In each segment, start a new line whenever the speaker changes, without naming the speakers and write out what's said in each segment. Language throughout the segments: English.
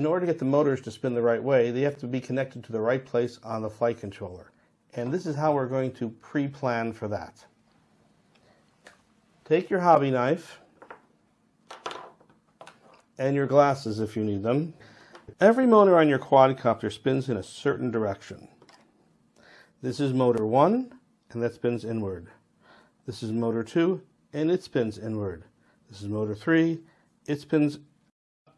in order to get the motors to spin the right way, they have to be connected to the right place on the flight controller. And this is how we're going to pre-plan for that. Take your hobby knife and your glasses if you need them. Every motor on your quadcopter spins in a certain direction. This is motor 1, and that spins inward. This is motor 2, and it spins inward. This is motor 3, it spins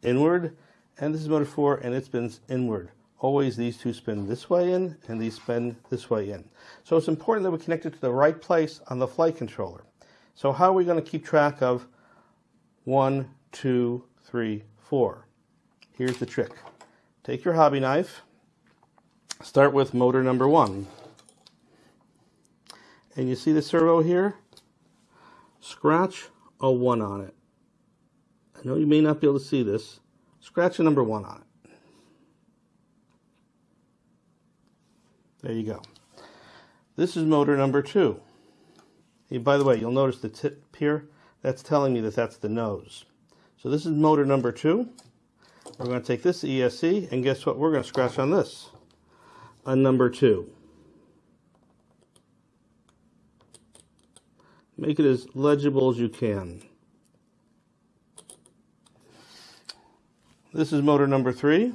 inward, and this is motor 4, and it spins inward. Always these two spin this way in, and these spin this way in. So it's important that we connect it to the right place on the flight controller. So how are we going to keep track of 1, 2, 3, 4? Here's the trick. Take your hobby knife, start with motor number 1. And you see the servo here? Scratch a 1 on it. I know you may not be able to see this. Scratch a number 1 on it. There you go. This is motor number 2. Hey, by the way, you'll notice the tip here. That's telling me that that's the nose. So this is motor number 2. We're going to take this ESC, and guess what? We're going to scratch on this, a number 2. Make it as legible as you can. This is motor number three.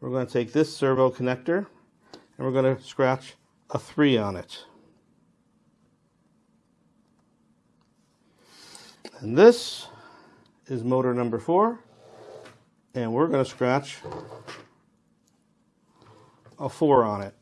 We're going to take this servo connector and we're going to scratch a 3 on it. And this is motor number 4 and we're going to scratch a 4 on it.